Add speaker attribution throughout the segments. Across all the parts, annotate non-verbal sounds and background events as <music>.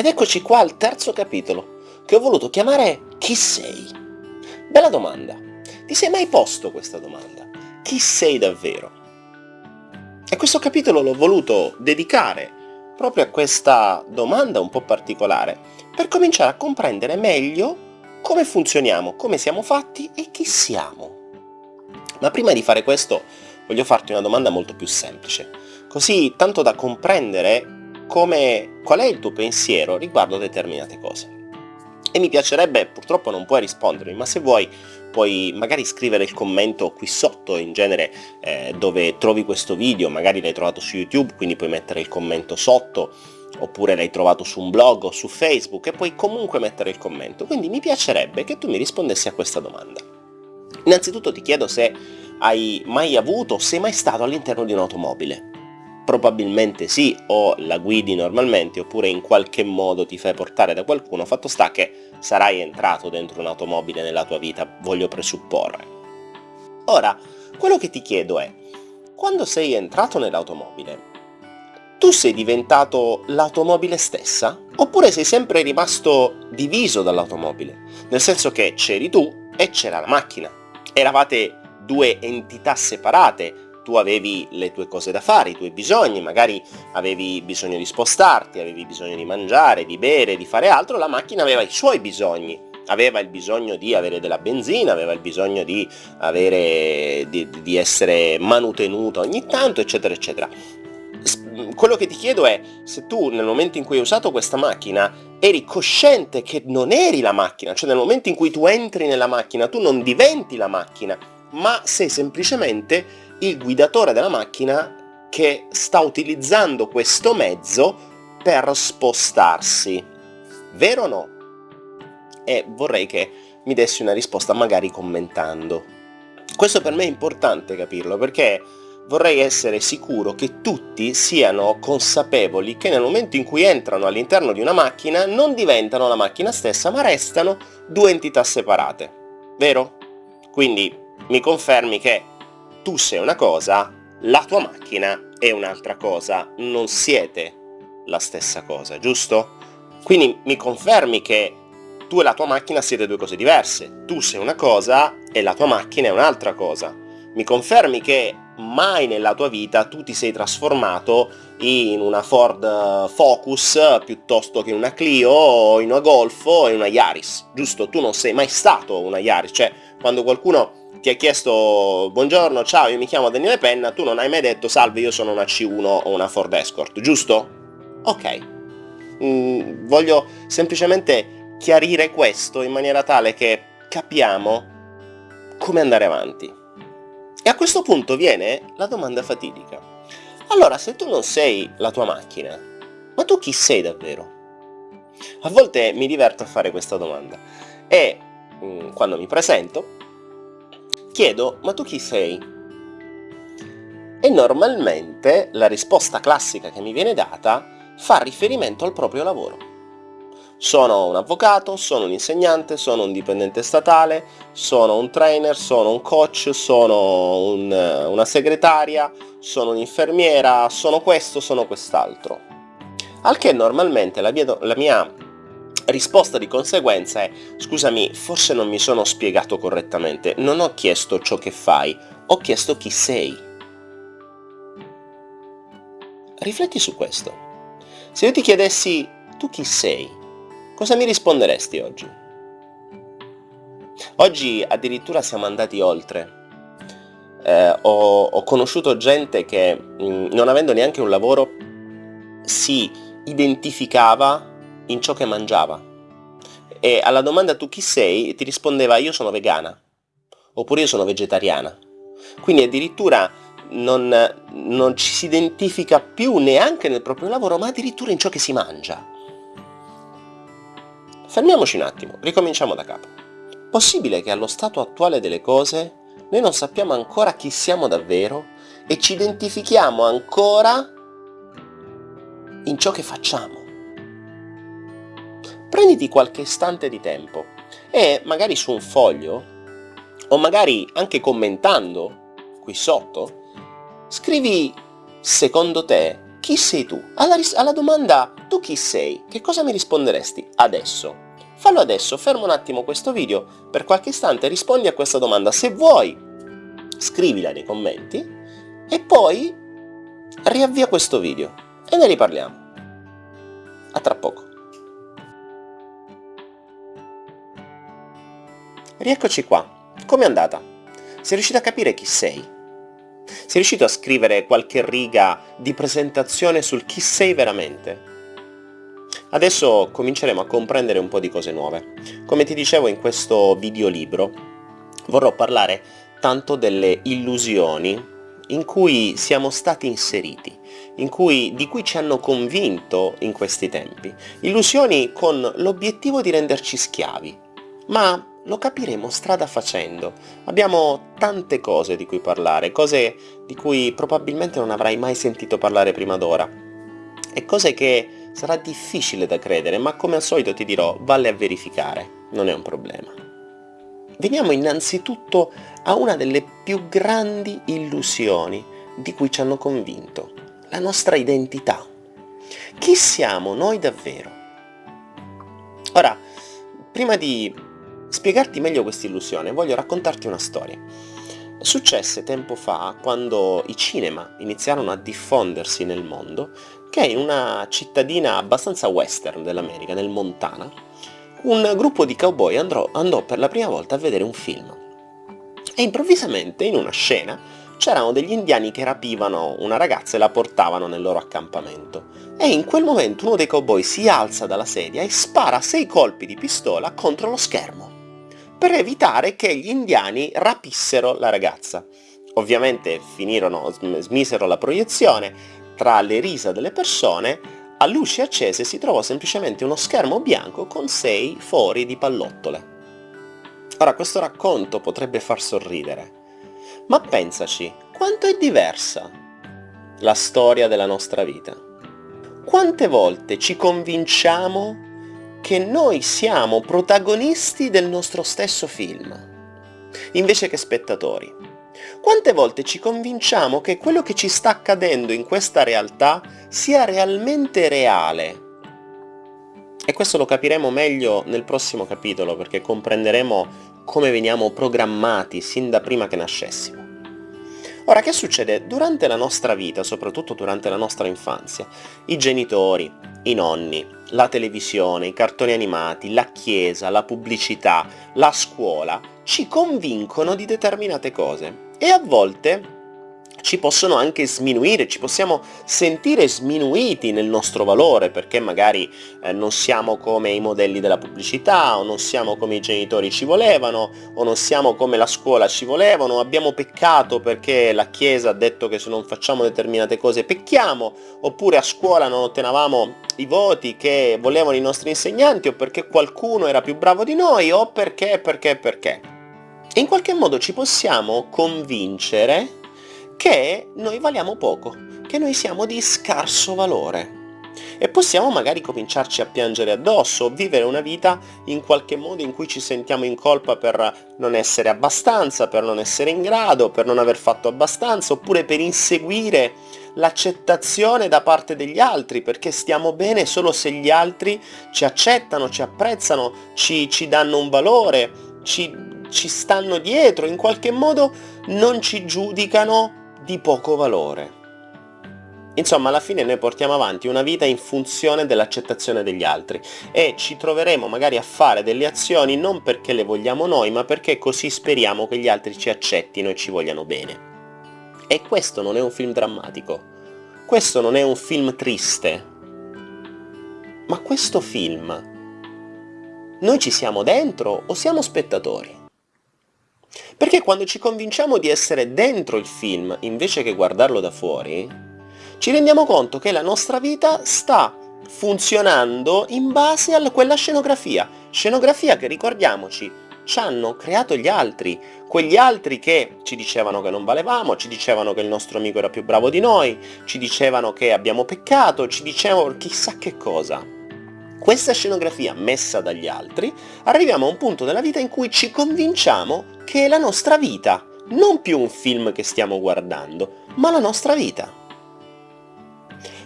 Speaker 1: Ed eccoci qua al terzo capitolo, che ho voluto chiamare Chi sei? Bella domanda. Ti sei mai posto questa domanda? Chi sei davvero? E questo capitolo l'ho voluto dedicare proprio a questa domanda un po' particolare, per cominciare a comprendere meglio come funzioniamo, come siamo fatti e chi siamo. Ma prima di fare questo voglio farti una domanda molto più semplice, così tanto da comprendere come, qual è il tuo pensiero riguardo determinate cose. E mi piacerebbe, purtroppo non puoi rispondermi, ma se vuoi puoi magari scrivere il commento qui sotto, in genere eh, dove trovi questo video, magari l'hai trovato su YouTube, quindi puoi mettere il commento sotto, oppure l'hai trovato su un blog o su Facebook e puoi comunque mettere il commento. Quindi mi piacerebbe che tu mi rispondessi a questa domanda. Innanzitutto ti chiedo se hai mai avuto, sei mai stato all'interno di un'automobile probabilmente sì, o la guidi normalmente, oppure in qualche modo ti fai portare da qualcuno, fatto sta che sarai entrato dentro un'automobile nella tua vita, voglio presupporre. Ora, quello che ti chiedo è, quando sei entrato nell'automobile, tu sei diventato l'automobile stessa? Oppure sei sempre rimasto diviso dall'automobile? Nel senso che c'eri tu e c'era la macchina. Eravate due entità separate, tu avevi le tue cose da fare, i tuoi bisogni, magari avevi bisogno di spostarti, avevi bisogno di mangiare, di bere, di fare altro, la macchina aveva i suoi bisogni, aveva il bisogno di avere della benzina, aveva il bisogno di, avere, di, di essere manutenuta ogni tanto, eccetera, eccetera. Quello che ti chiedo è, se tu nel momento in cui hai usato questa macchina eri cosciente che non eri la macchina, cioè nel momento in cui tu entri nella macchina tu non diventi la macchina, ma sei semplicemente il guidatore della macchina che sta utilizzando questo mezzo per spostarsi. Vero o no? E vorrei che mi dessi una risposta magari commentando. Questo per me è importante capirlo perché vorrei essere sicuro che tutti siano consapevoli che nel momento in cui entrano all'interno di una macchina non diventano la macchina stessa ma restano due entità separate. Vero? Quindi mi confermi che tu sei una cosa, la tua macchina è un'altra cosa, non siete la stessa cosa, giusto? Quindi mi confermi che tu e la tua macchina siete due cose diverse, tu sei una cosa e la tua macchina è un'altra cosa. Mi confermi che mai nella tua vita tu ti sei trasformato in una Ford Focus piuttosto che in una Clio o in una Golf o in una Yaris, giusto? Tu non sei mai stato una Yaris, cioè quando qualcuno ti ha chiesto buongiorno, ciao, io mi chiamo Daniele Penna, tu non hai mai detto salve, io sono una C1 o una Ford Escort, giusto? Ok. Mm, voglio semplicemente chiarire questo in maniera tale che capiamo come andare avanti. E a questo punto viene la domanda fatidica. Allora, se tu non sei la tua macchina, ma tu chi sei davvero? A volte mi diverto a fare questa domanda e mm, quando mi presento chiedo ma tu chi sei? E normalmente la risposta classica che mi viene data fa riferimento al proprio lavoro. Sono un avvocato, sono un insegnante, sono un dipendente statale, sono un trainer, sono un coach, sono un, una segretaria, sono un'infermiera, sono questo, sono quest'altro. Al che normalmente la la mia risposta di conseguenza è scusami, forse non mi sono spiegato correttamente, non ho chiesto ciò che fai, ho chiesto chi sei. Rifletti su questo. Se io ti chiedessi tu chi sei, cosa mi risponderesti oggi? Oggi addirittura siamo andati oltre. Eh, ho, ho, conosciuto gente che, mh, non avendo neanche un lavoro, si identificava in ciò che mangiava. E alla domanda tu chi sei ti rispondeva io sono vegana, oppure io sono vegetariana. Quindi addirittura non, non ci si identifica più neanche nel proprio lavoro, ma addirittura in ciò che si mangia. Fermiamoci un attimo, ricominciamo da capo. Possibile che allo stato attuale delle cose noi non sappiamo ancora chi siamo davvero e ci identifichiamo ancora in ciò che facciamo prenditi qualche istante di tempo e magari su un foglio o magari anche commentando qui sotto scrivi secondo te chi sei tu? Alla, alla domanda tu chi sei? Che cosa mi risponderesti adesso? Fallo adesso, fermo un attimo questo video, per qualche istante rispondi a questa domanda. Se vuoi, scrivila nei commenti e poi riavvia questo video e ne riparliamo. A tra poco. Rieccoci qua. Com'è andata? Sei riuscito a capire chi sei? Sei riuscito a scrivere qualche riga di presentazione sul chi sei veramente? Adesso cominceremo a comprendere un po' di cose nuove. Come ti dicevo in questo videolibro, vorrò parlare tanto delle illusioni in cui siamo stati inseriti, cui, di cui ci hanno convinto in questi tempi. Illusioni con l'obiettivo di renderci schiavi. Ma lo capiremo strada facendo. Abbiamo tante cose di cui parlare, cose di cui probabilmente non avrai mai sentito parlare prima d'ora. E cose che Sarà difficile da credere, ma come al solito ti dirò, vale a verificare, non è un problema. Veniamo innanzitutto a una delle più grandi illusioni di cui ci hanno convinto, la nostra identità. Chi siamo noi davvero? Ora, prima di spiegarti meglio questa illusione, voglio raccontarti una storia. Successe tempo fa, quando i cinema iniziarono a diffondersi nel mondo, che in una cittadina abbastanza western dell'America, nel Montana, un gruppo di cowboy andrò, andò per la prima volta a vedere un film. E improvvisamente, in una scena, c'erano degli indiani che rapivano una ragazza e la portavano nel loro accampamento. E in quel momento uno dei cowboy si alza dalla sedia e spara sei colpi di pistola contro lo schermo per evitare che gli indiani rapissero la ragazza. Ovviamente finirono, smisero la proiezione, tra le risa delle persone, a luci accese si trovò semplicemente uno schermo bianco con sei fori di pallottole. Ora questo racconto potrebbe far sorridere, ma pensaci, quanto è diversa la storia della nostra vita. Quante volte ci convinciamo che noi siamo protagonisti del nostro stesso film, invece che spettatori. Quante volte ci convinciamo che quello che ci sta accadendo in questa realtà sia realmente reale? E questo lo capiremo meglio nel prossimo capitolo, perché comprenderemo come veniamo programmati sin da prima che nascessimo. Ora, che succede? Durante la nostra vita, soprattutto durante la nostra infanzia, i genitori, i nonni, la televisione, i cartoni animati, la chiesa, la pubblicità, la scuola, ci convincono di determinate cose. E a volte ci possono anche sminuire, ci possiamo sentire sminuiti nel nostro valore perché magari eh, non siamo come i modelli della pubblicità o non siamo come i genitori ci volevano o non siamo come la scuola ci volevano, abbiamo peccato perché la chiesa ha detto che se non facciamo determinate cose pecchiamo oppure a scuola non ottenevamo i voti che volevano i nostri insegnanti o perché qualcuno era più bravo di noi o perché, perché, perché. In qualche modo ci possiamo convincere che noi valiamo poco, che noi siamo di scarso valore. E possiamo magari cominciarci a piangere addosso, vivere una vita in qualche modo in cui ci sentiamo in colpa per non essere abbastanza, per non essere in grado, per non aver fatto abbastanza, oppure per inseguire l'accettazione da parte degli altri, perché stiamo bene solo se gli altri ci accettano, ci apprezzano, ci, ci danno un valore, ci, ci stanno dietro, in qualche modo non ci giudicano di poco valore. Insomma, alla fine noi portiamo avanti una vita in funzione dell'accettazione degli altri e ci troveremo magari a fare delle azioni non perché le vogliamo noi, ma perché così speriamo che gli altri ci accettino e ci vogliano bene. E questo non è un film drammatico, questo non è un film triste, ma questo film noi ci siamo dentro o siamo spettatori? Perché quando ci convinciamo di essere dentro il film invece che guardarlo da fuori, ci rendiamo conto che la nostra vita sta funzionando in base a quella scenografia. Scenografia che, ricordiamoci, ci hanno creato gli altri, quegli altri che ci dicevano che non valevamo, ci dicevano che il nostro amico era più bravo di noi, ci dicevano che abbiamo peccato, ci dicevano chissà che cosa. Questa scenografia messa dagli altri, arriviamo a un punto della vita in cui ci convinciamo che è la nostra vita, non più un film che stiamo guardando, ma la nostra vita.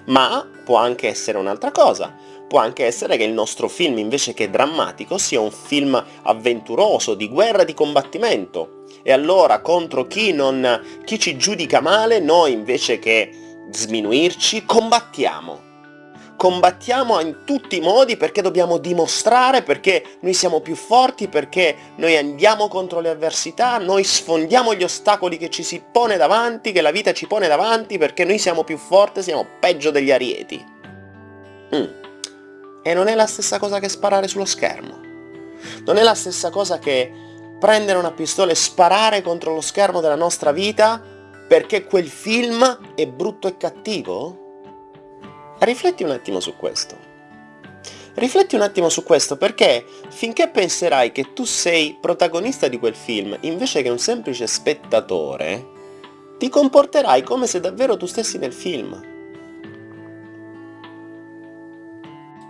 Speaker 1: Ma può anche essere un'altra cosa, può anche essere che il nostro film invece che drammatico sia un film avventuroso, di guerra, di combattimento. E allora contro chi, non, chi ci giudica male, noi invece che sminuirci, combattiamo combattiamo in tutti i modi perché dobbiamo dimostrare, perché noi siamo più forti, perché noi andiamo contro le avversità, noi sfondiamo gli ostacoli che ci si pone davanti, che la vita ci pone davanti, perché noi siamo più forti, siamo peggio degli arieti. Mm. E non è la stessa cosa che sparare sullo schermo. Non è la stessa cosa che prendere una pistola e sparare contro lo schermo della nostra vita perché quel film è brutto e cattivo? Rifletti un attimo su questo. Rifletti un attimo su questo perché finché penserai che tu sei protagonista di quel film invece che un semplice spettatore, ti comporterai come se davvero tu stessi nel film.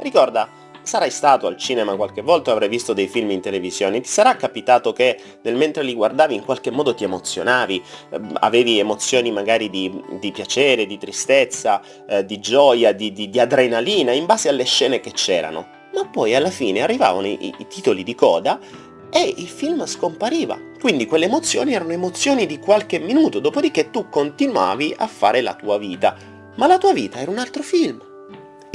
Speaker 1: Ricorda, Sarai stato al cinema qualche volta o avrai visto dei film in televisione, ti sarà capitato che nel mentre li guardavi in qualche modo ti emozionavi, eh, avevi emozioni magari di, di piacere, di tristezza, eh, di gioia, di, di, di, adrenalina, in base alle scene che c'erano. Ma poi alla fine arrivavano i, i titoli di coda e il film scompariva. Quindi quelle emozioni erano emozioni di qualche minuto, dopodiché tu continuavi a fare la tua vita. Ma la tua vita era un altro film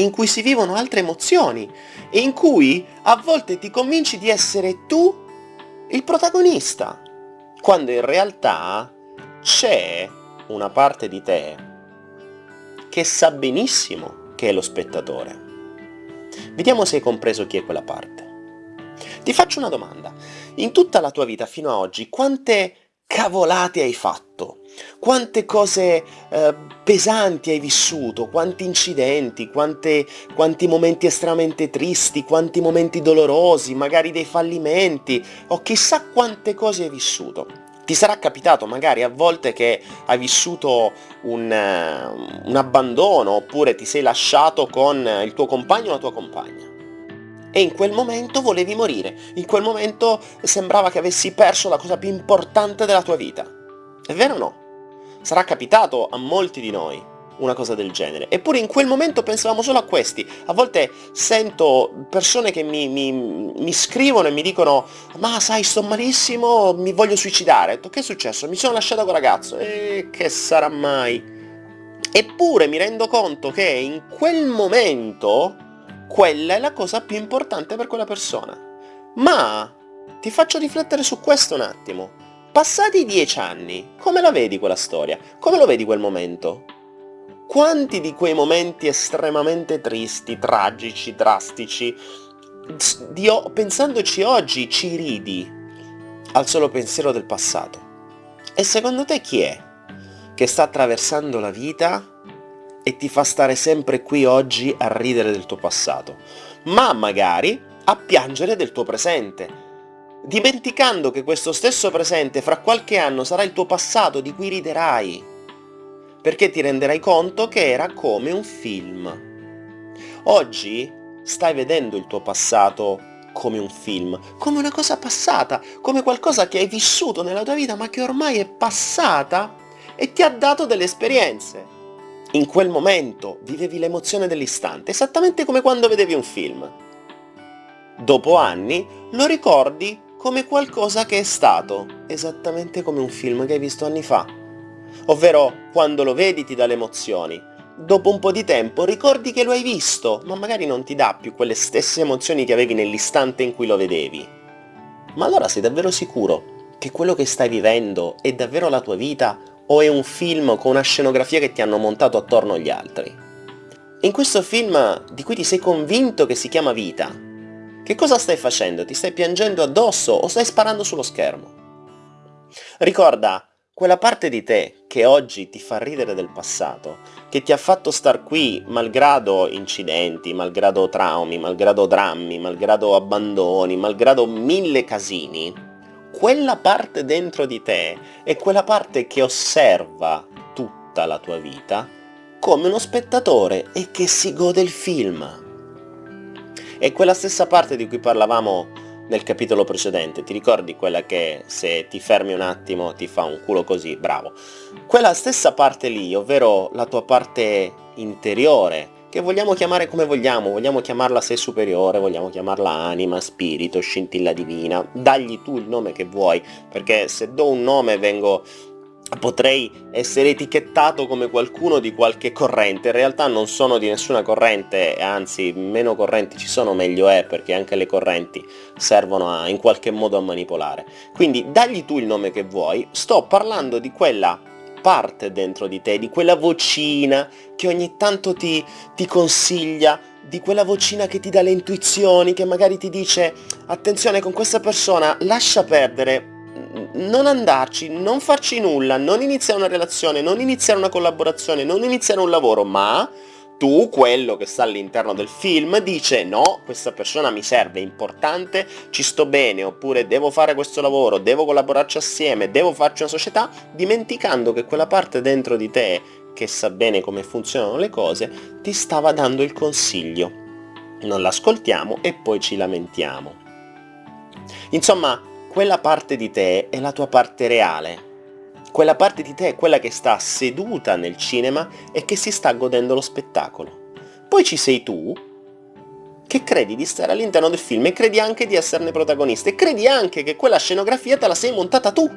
Speaker 1: in cui si vivono altre emozioni e in cui a volte ti convinci di essere tu il protagonista, quando in realtà c'è una parte di te che sa benissimo che è lo spettatore. Vediamo se hai compreso chi è quella parte. Ti faccio una domanda. In tutta la tua vita fino ad oggi, quante cavolate hai fatto? Quante cose eh, pesanti hai vissuto, quanti incidenti, quante, quanti momenti estremamente tristi, quanti momenti dolorosi, magari dei fallimenti, o chissà quante cose hai vissuto. Ti sarà capitato magari a volte che hai vissuto un, un abbandono, oppure ti sei lasciato con il tuo compagno o la tua compagna e in quel momento volevi morire, in quel momento sembrava che avessi perso la cosa più importante della tua vita. È vero o no? Sarà capitato a molti di noi una cosa del genere. Eppure in quel momento pensavamo solo a questi. A volte sento persone che mi, mi, mi scrivono e mi dicono ma sai sto malissimo, mi voglio suicidare. Che è successo? Mi sono lasciato con ragazzo. E che sarà mai? Eppure mi rendo conto che in quel momento quella è la cosa più importante per quella persona. Ma ti faccio riflettere su questo un attimo. Passati dieci anni, come la vedi quella storia? Come lo vedi quel momento? Quanti di quei momenti estremamente tristi, tragici, drastici, o- pensandoci oggi ci ridi al solo pensiero del passato? E secondo te chi è che sta attraversando la vita e ti fa stare sempre qui oggi a ridere del tuo passato, ma magari a piangere del tuo presente? Dimenticando che questo stesso presente fra qualche anno sarà il tuo passato di cui riderai, perché ti renderai conto che era come un film. Oggi stai vedendo il tuo passato come un film, come una cosa passata, come qualcosa che hai vissuto nella tua vita ma che ormai è passata e ti ha dato delle esperienze. In quel momento vivevi l'emozione dell'istante, esattamente come quando vedevi un film. Dopo anni lo ricordi come qualcosa che è stato, esattamente come un film che hai visto anni fa. Ovvero, quando lo vedi ti dà le emozioni. Dopo un po' di tempo ricordi che lo hai visto, ma magari non ti dà più quelle stesse emozioni che avevi nell'istante in cui lo vedevi. Ma allora sei davvero sicuro che quello che stai vivendo è davvero la tua vita o è un film con una scenografia che ti hanno montato attorno agli altri? In questo film di cui ti sei convinto che si chiama vita, che cosa stai facendo? Ti stai piangendo addosso o stai sparando sullo schermo? Ricorda, quella parte di te che oggi ti fa ridere del passato, che ti ha fatto star qui malgrado incidenti, malgrado traumi, malgrado drammi, malgrado abbandoni, malgrado mille casini, quella parte dentro di te è quella parte che osserva tutta la tua vita come uno spettatore e che si gode il film. È quella stessa parte di cui parlavamo nel capitolo precedente, ti ricordi quella che se ti fermi un attimo ti fa un culo così, bravo. Quella stessa parte lì, ovvero la tua parte interiore, che vogliamo chiamare come vogliamo, vogliamo chiamarla sé superiore, vogliamo chiamarla anima, spirito, scintilla divina, dagli tu il nome che vuoi, perché se do un nome vengo potrei essere etichettato come qualcuno di qualche corrente, in realtà non sono di nessuna corrente, anzi meno correnti ci sono meglio è, perché anche le correnti servono a, in qualche modo a manipolare. Quindi dagli tu il nome che vuoi, sto parlando di quella parte dentro di te, di quella vocina che ogni tanto ti, ti consiglia, di quella vocina che ti dà le intuizioni, che magari ti dice attenzione con questa persona, lascia perdere, non andarci, non farci nulla, non iniziare una relazione, non iniziare una collaborazione, non iniziare un lavoro, ma tu, quello che sta all'interno del film, dice no, questa persona mi serve, è importante, ci sto bene, oppure devo fare questo lavoro, devo collaborarci assieme, devo farci una società, dimenticando che quella parte dentro di te che sa bene come funzionano le cose, ti stava dando il consiglio. Non l'ascoltiamo e poi ci lamentiamo. Insomma, quella parte di te è la tua parte reale. Quella parte di te è quella che sta seduta nel cinema e che si sta godendo lo spettacolo. Poi ci sei tu, che credi di stare all'interno del film e credi anche di esserne protagonista e credi anche che quella scenografia te la sei montata tu,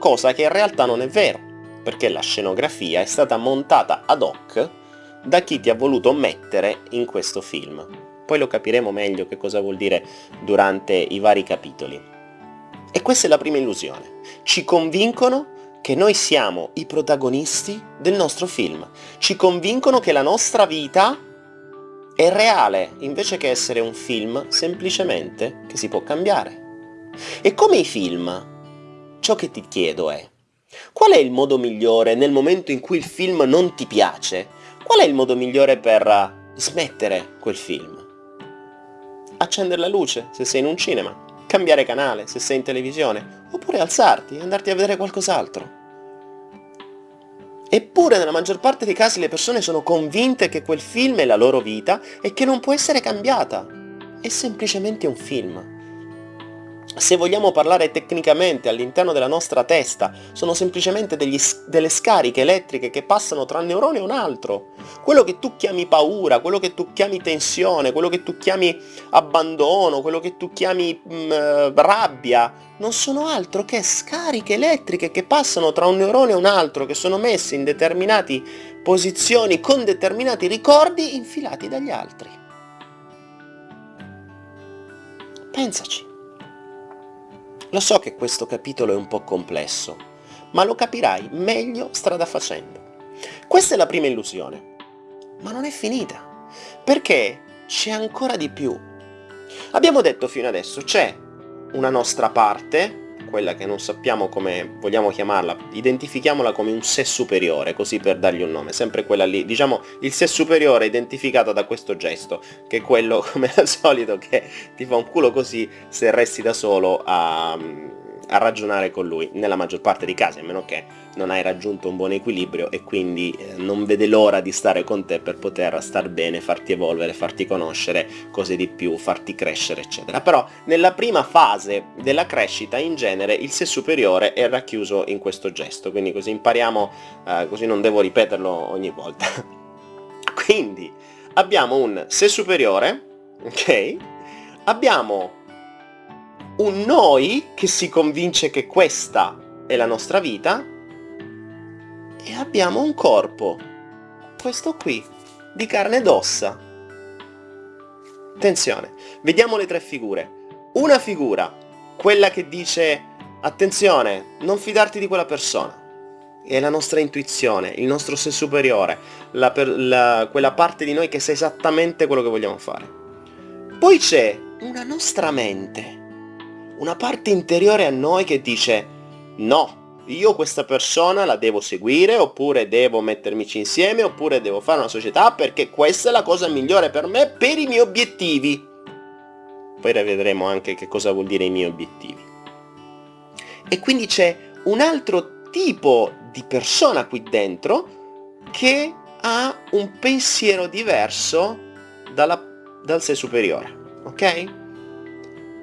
Speaker 1: cosa che in realtà non è vero, perché la scenografia è stata montata ad hoc da chi ti ha voluto mettere in questo film. Poi lo capiremo meglio che cosa vuol dire durante i vari capitoli. E questa è la prima illusione. Ci convincono che noi siamo i protagonisti del nostro film. Ci convincono che la nostra vita è reale, invece che essere un film semplicemente che si può cambiare. E come i film, ciò che ti chiedo è, qual è il modo migliore nel momento in cui il film non ti piace? Qual è il modo migliore per smettere quel film? Accendere la luce se sei in un cinema, cambiare canale se sei in televisione, oppure alzarti e andarti a vedere qualcos'altro. Eppure nella maggior parte dei casi le persone sono convinte che quel film è la loro vita e che non può essere cambiata. È semplicemente un film se vogliamo parlare tecnicamente all'interno della nostra testa, sono semplicemente degli, delle scariche elettriche che passano tra un neurone e un altro. Quello che tu chiami paura, quello che tu chiami tensione, quello che tu chiami abbandono, quello che tu chiami mh, mm, rabbia, non sono altro che scariche elettriche che passano tra un neurone e un altro, che sono messe in determinate posizioni con determinati ricordi infilati dagli altri. Pensaci. Lo so che questo capitolo è un po' complesso, ma lo capirai meglio strada facendo. Questa è la prima illusione, ma non è finita, perché c'è ancora di più. Abbiamo detto fino adesso, c'è una nostra parte, quella che non sappiamo come vogliamo chiamarla, identifichiamola come un sé superiore, così per dargli un nome, sempre quella lì, diciamo il sé superiore identificato da questo gesto, che è quello <laughs> come al solito che ti fa un culo così se resti da solo a a ragionare con lui, nella maggior parte dei casi, a meno che non hai raggiunto un buon equilibrio e quindi eh, non vede l'ora di stare con te per poter star bene, farti evolvere, farti conoscere cose di più, farti crescere, eccetera. Però nella prima fase della crescita, in genere, il sé superiore è racchiuso in questo gesto, quindi così impariamo, eh, così non devo ripeterlo ogni volta. <laughs> quindi abbiamo un sé superiore, ok? Abbiamo un noi che si convince che questa è la nostra vita e abbiamo un corpo, questo qui, di carne ed ossa. Attenzione, vediamo le tre figure. Una figura, quella che dice attenzione, non fidarti di quella persona. È la nostra intuizione, il nostro sé superiore, la la, quella parte di noi che sa esattamente quello che vogliamo fare. Poi c'è una nostra mente, una parte interiore a noi che dice no, io questa persona la devo seguire, oppure devo mettermici insieme, oppure devo fare una società perché questa è la cosa migliore per me, per i miei obiettivi. Poi vedremo anche che cosa vuol dire i miei obiettivi. E quindi c'è un altro tipo di persona qui dentro che ha un pensiero diverso dalla, dal sé superiore, ok?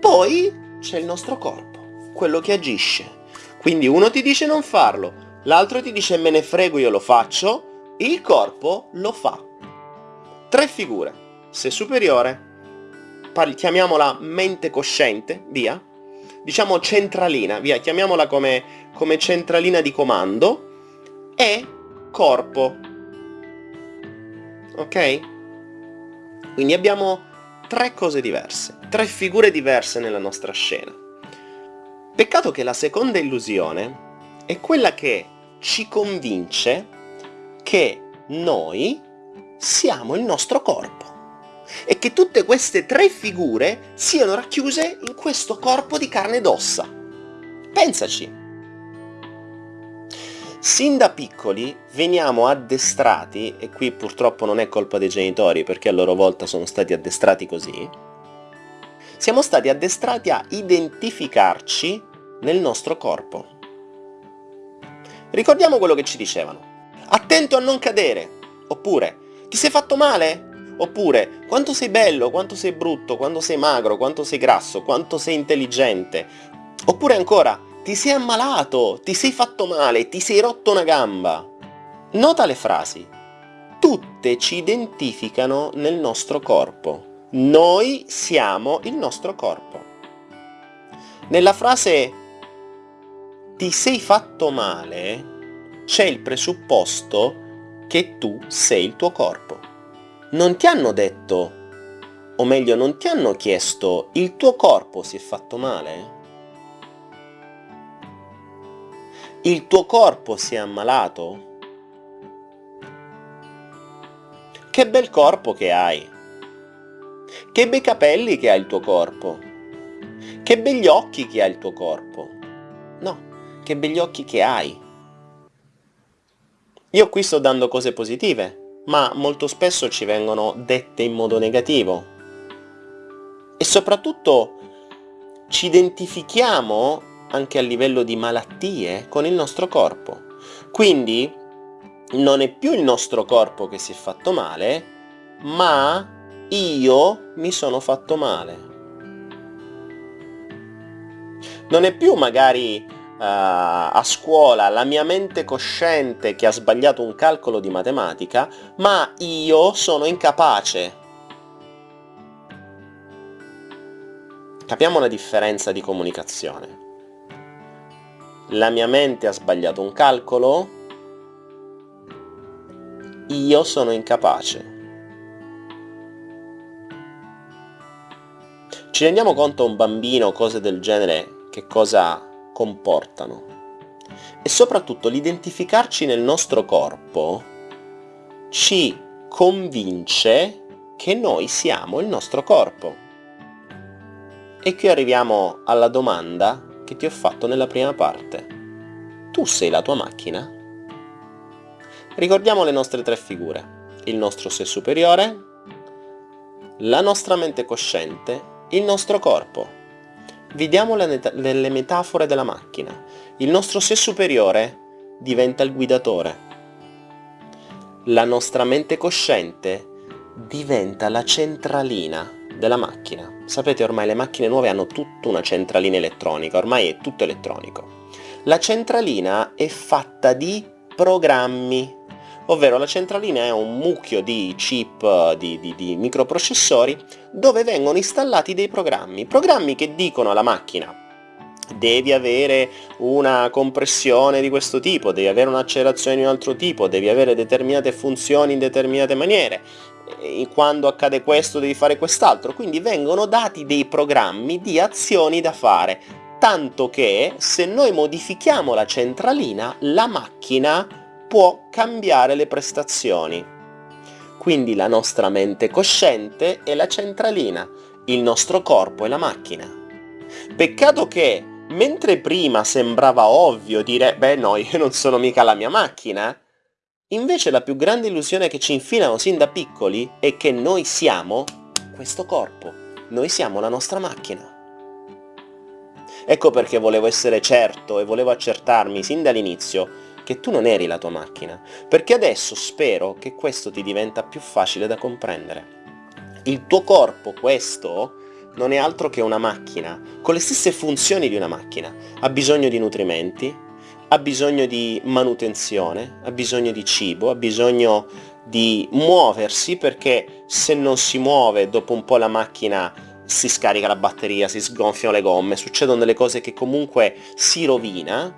Speaker 1: poi c'è il nostro corpo, quello che agisce. Quindi uno ti dice non farlo, l'altro ti dice me ne frego io lo faccio, il corpo lo fa. Tre figure, se superiore, chiamiamola mente cosciente, via, diciamo centralina, via, chiamiamola come, come centralina di comando, e corpo. Ok? Quindi abbiamo tre cose diverse, tre figure diverse nella nostra scena. Peccato che la seconda illusione è quella che ci convince che noi siamo il nostro corpo e che tutte queste tre figure siano racchiuse in questo corpo di carne ed ossa. Pensaci! Sin da piccoli veniamo addestrati, e qui purtroppo non è colpa dei genitori perché a loro volta sono stati addestrati così, siamo stati addestrati a identificarci nel nostro corpo. Ricordiamo quello che ci dicevano. Attento a non cadere, oppure ti sei fatto male? Oppure, quanto sei bello, quanto sei brutto, quanto sei magro, quanto sei grasso, quanto sei intelligente. Oppure ancora, ti sei ammalato, ti sei fatto male, ti sei rotto una gamba. Nota le frasi. Tutte ci identificano nel nostro corpo. Noi siamo il nostro corpo. Nella frase ti sei fatto male c'è il presupposto che tu sei il tuo corpo non ti hanno detto, o meglio non ti hanno chiesto, il tuo corpo si è fatto male? Il tuo corpo si è ammalato? Che bel corpo che hai! Che bei capelli che ha il tuo corpo! Che begli occhi che ha il tuo corpo! No, che begli occhi che hai! Io qui sto dando cose positive, ma molto spesso ci vengono dette in modo negativo. E soprattutto ci identifichiamo anche a livello di malattie con il nostro corpo. Quindi non è più il nostro corpo che si è fatto male, ma io mi sono fatto male. Non è più magari a scuola la mia mente cosciente che ha sbagliato un calcolo di matematica, ma io sono incapace. Capiamo la differenza di comunicazione. La mia mente ha sbagliato un calcolo, io sono incapace. Ci rendiamo conto un bambino, cose del genere, che cosa comportano. E soprattutto l'identificarci nel nostro corpo ci convince che noi siamo il nostro corpo. E qui arriviamo alla domanda che ti ho fatto nella prima parte. Tu sei la tua macchina? Ricordiamo le nostre tre figure. Il nostro sé superiore, la nostra mente cosciente, il nostro corpo. Vediamo le, le metafore della macchina. Il nostro sé superiore diventa il guidatore. La nostra mente cosciente diventa la centralina della macchina. Sapete ormai le macchine nuove hanno tutta una centralina elettronica, ormai è tutto elettronico. La centralina è fatta di programmi ovvero la centralina è un mucchio di chip, di, di, di microprocessori, dove vengono installati dei programmi, programmi che dicono alla macchina devi avere una compressione di questo tipo, devi avere un'accelerazione di un altro tipo, devi avere determinate funzioni in determinate maniere, quando accade questo devi fare quest'altro, quindi vengono dati dei programmi di azioni da fare, tanto che se noi modifichiamo la centralina, la macchina può cambiare le prestazioni. Quindi la nostra mente cosciente è la centralina, il nostro corpo è la macchina. Peccato che, mentre prima sembrava ovvio dire «beh no, io non sono mica la mia macchina», invece la più grande illusione che ci infilano sin da piccoli è che noi siamo questo corpo, noi siamo la nostra macchina. Ecco perché volevo essere certo e volevo accertarmi sin dall'inizio che tu non eri la tua macchina, perché adesso spero che questo ti diventa più facile da comprendere. Il tuo corpo, questo, non è altro che una macchina, con le stesse funzioni di una macchina. Ha bisogno di nutrimenti, ha bisogno di manutenzione, ha bisogno di cibo, ha bisogno di muoversi perché se non si muove dopo un po' la macchina si scarica la batteria, si sgonfiano le gomme, succedono delle cose che comunque si rovina,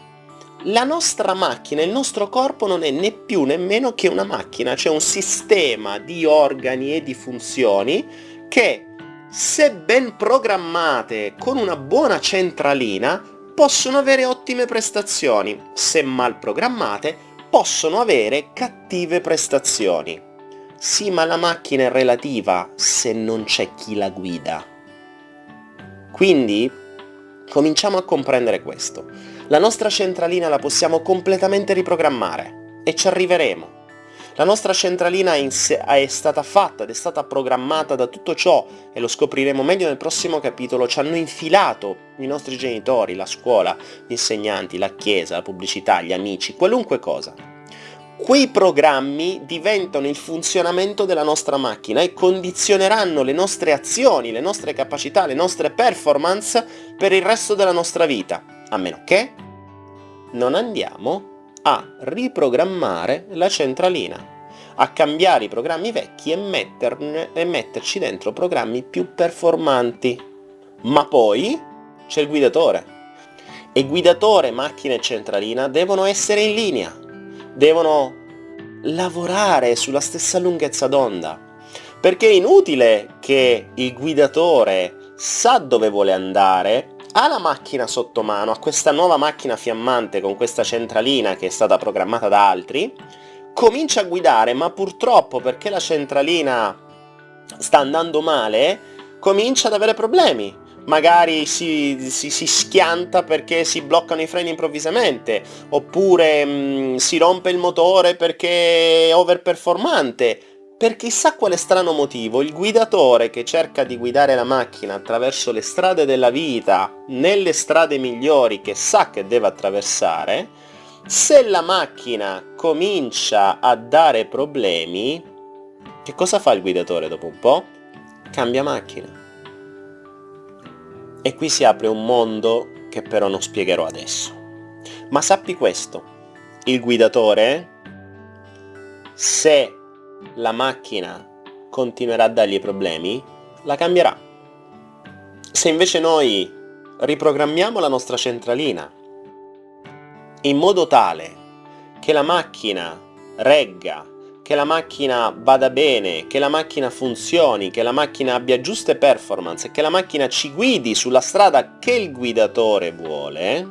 Speaker 1: la nostra macchina, il nostro corpo non è né più nemmeno che una macchina, c'è un sistema di organi e di funzioni che, se ben programmate con una buona centralina, possono avere ottime prestazioni, se mal programmate possono avere cattive prestazioni. Sì, ma la macchina è relativa se non c'è chi la guida. Quindi, cominciamo a comprendere questo. La nostra centralina la possiamo completamente riprogrammare e ci arriveremo. La nostra centralina è stata fatta ed è stata programmata da tutto ciò, e lo scopriremo meglio nel prossimo capitolo, ci hanno infilato i nostri genitori, la scuola, gli insegnanti, la chiesa, la pubblicità, gli amici, qualunque cosa. Quei programmi diventano il funzionamento della nostra macchina e condizioneranno le nostre azioni, le nostre capacità, le nostre performance per il resto della nostra vita, a meno che non andiamo a riprogrammare la centralina, a cambiare i programmi vecchi e, metterne, e metterci dentro programmi più performanti. Ma poi c'è il guidatore. E guidatore, macchina e centralina devono essere in linea, devono lavorare sulla stessa lunghezza d'onda. Perché è inutile che il guidatore sa dove vuole andare ha la macchina sotto mano, ha questa nuova macchina fiammante con questa centralina che è stata programmata da altri, comincia a guidare, ma purtroppo perché la centralina sta andando male, comincia ad avere problemi. Magari si, si, si schianta perché si bloccano i freni improvvisamente, oppure mh, mm, si rompe il motore perché è overperformante, per chissà quale strano motivo, il guidatore che cerca di guidare la macchina attraverso le strade della vita, nelle strade migliori che sa che deve attraversare, se la macchina comincia a dare problemi, che cosa fa il guidatore dopo un po'? Cambia macchina. E qui si apre un mondo che però non spiegherò adesso. Ma sappi questo, il guidatore, se la macchina continuerà a dargli problemi, la cambierà. Se invece noi riprogrammiamo la nostra centralina in modo tale che la macchina regga, che la macchina vada bene, che la macchina funzioni, che la macchina abbia giuste performance, che la macchina ci guidi sulla strada che il guidatore vuole,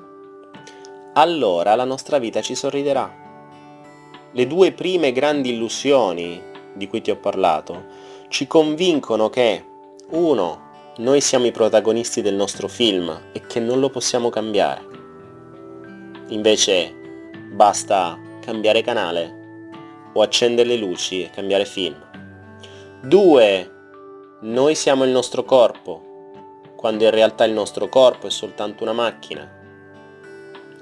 Speaker 1: allora la nostra vita ci sorriderà le due prime grandi illusioni di cui ti ho parlato ci convincono che, uno, noi siamo i protagonisti del nostro film e che non lo possiamo cambiare. Invece basta cambiare canale o accendere le luci e cambiare film. Due, noi siamo il nostro corpo, quando in realtà il nostro corpo è soltanto una macchina.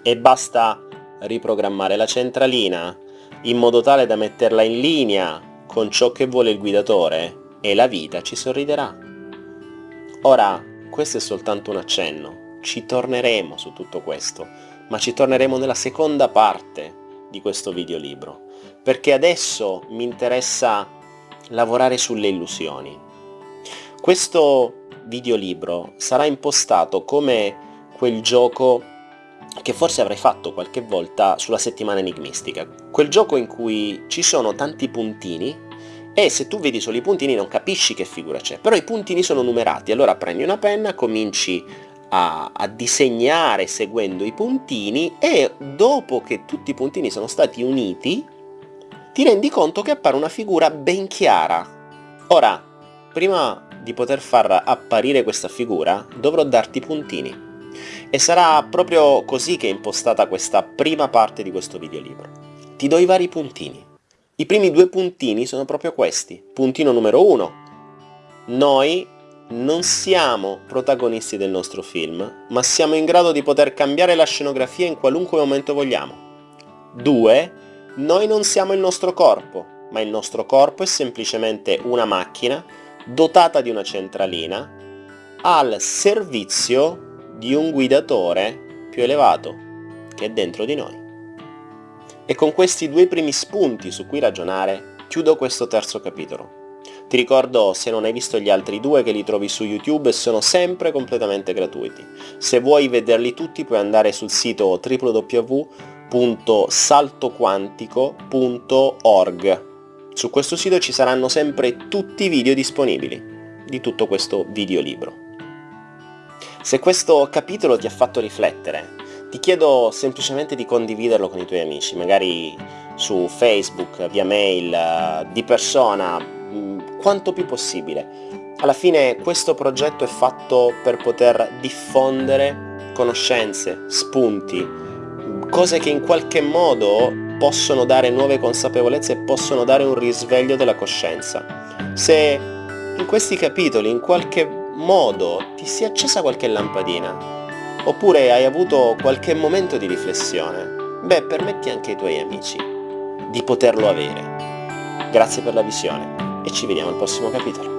Speaker 1: E basta riprogrammare la centralina in modo tale da metterla in linea con ciò che vuole il guidatore e la vita ci sorriderà. Ora, questo è soltanto un accenno, ci torneremo su tutto questo, ma ci torneremo nella seconda parte di questo videolibro, perché adesso mi interessa lavorare sulle illusioni. Questo videolibro sarà impostato come quel gioco che forse avrai fatto qualche volta sulla settimana enigmistica. Quel gioco in cui ci sono tanti puntini e se tu vedi solo i puntini non capisci che figura c'è, però i puntini sono numerati, allora prendi una penna, cominci a, a, disegnare seguendo i puntini e dopo che tutti i puntini sono stati uniti ti rendi conto che appare una figura ben chiara. Ora, prima di poter far apparire questa figura dovrò darti puntini. E sarà proprio così che è impostata questa prima parte di questo videolibro. Ti do i vari puntini. I primi due puntini sono proprio questi. Puntino numero uno. Noi non siamo protagonisti del nostro film, ma siamo in grado di poter cambiare la scenografia in qualunque momento vogliamo. 2. Noi non siamo il nostro corpo, ma il nostro corpo è semplicemente una macchina dotata di una centralina al servizio di un guidatore più elevato che è dentro di noi. E con questi due primi spunti su cui ragionare chiudo questo terzo capitolo. Ti ricordo, se non hai visto gli altri due, che li trovi su YouTube sono sempre completamente gratuiti. Se vuoi vederli tutti puoi andare sul sito www.saltoquantico.org. Su questo sito ci saranno sempre tutti i video disponibili di tutto questo videolibro. Se questo capitolo ti ha fatto riflettere, ti chiedo semplicemente di condividerlo con i tuoi amici, magari su Facebook, via mail, di persona, mm, quanto più possibile. Alla fine questo progetto è fatto per poter diffondere conoscenze, spunti, cose che in qualche modo possono dare nuove consapevolezze e possono dare un risveglio della coscienza. Se in questi capitoli in qualche modo ti si è accesa qualche lampadina, oppure hai avuto qualche momento di riflessione, beh, permetti anche ai tuoi amici di poterlo avere. Grazie per la visione e ci vediamo al prossimo capitolo.